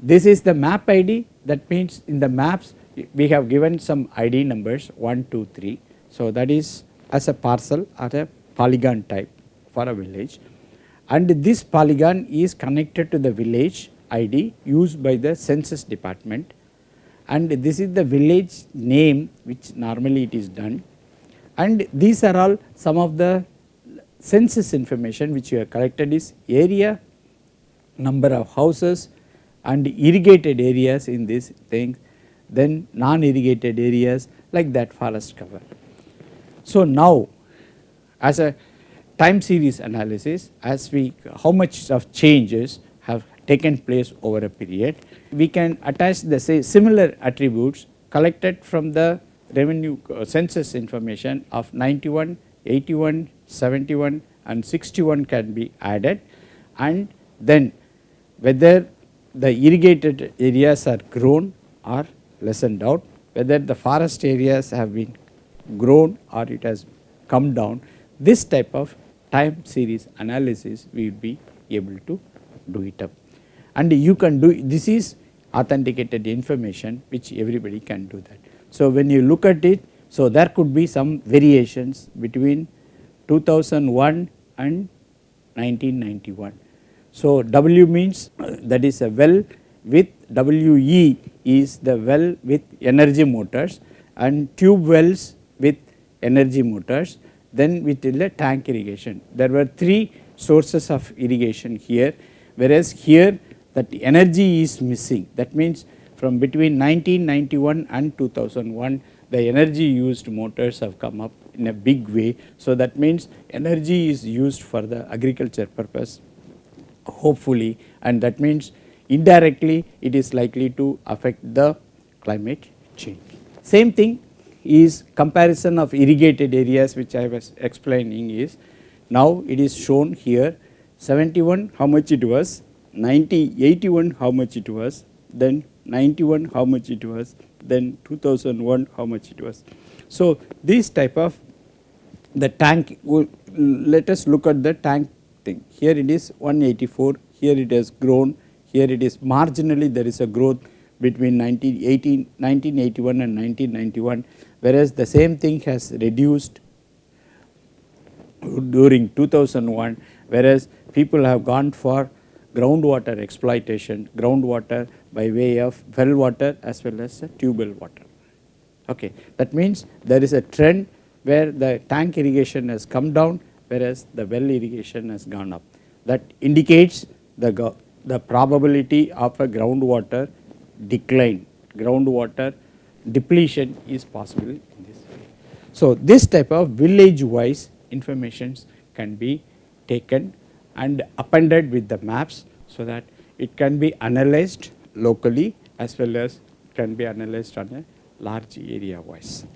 This is the map ID that means in the maps we have given some ID numbers 1, 2, 3. So, that is as a parcel or a polygon type for a village. And this polygon is connected to the village ID used by the census department. And this is the village name which normally it is done. And these are all some of the census information which you have collected is area, number of houses and irrigated areas in this thing then non irrigated areas like that forest cover. So, now as a time series analysis as we how much of changes have taken place over a period we can attach the say similar attributes collected from the revenue uh, census information of 91, 81, 71 and 61 can be added and then whether the irrigated areas are grown or lessened out, whether the forest areas have been grown or it has come down, this type of time series analysis we will be able to do it up. And you can do this is authenticated information which everybody can do that. So, when you look at it, so there could be some variations between 2001 and 1991. So, W means that is a well with WE is the well with energy motors and tube wells with energy motors then with the tank irrigation. There were 3 sources of irrigation here whereas here that energy is missing that means from between 1991 and 2001 the energy used motors have come up in a big way. So, that means energy is used for the agriculture purpose hopefully and that means indirectly it is likely to affect the climate change. Same thing is comparison of irrigated areas which I was explaining is now it is shown here 71 how much it was, 90, 81 how much it was, then 91 how much it was, then 2001 how much it was. So, this type of the tank let us look at the tank thing here it is 184 here it has grown here it is marginally there is a growth between 1918, 1981 and 1991 whereas the same thing has reduced during 2001 whereas people have gone for groundwater exploitation, groundwater by way of well water as well as tubewell water. Okay. That means there is a trend where the tank irrigation has come down whereas the well irrigation has gone up. That indicates the, the probability of a groundwater decline, groundwater depletion is possible in this way. So, this type of village wise informations can be taken and appended with the maps so that it can be analyzed locally as well as can be analyzed on a large area wise.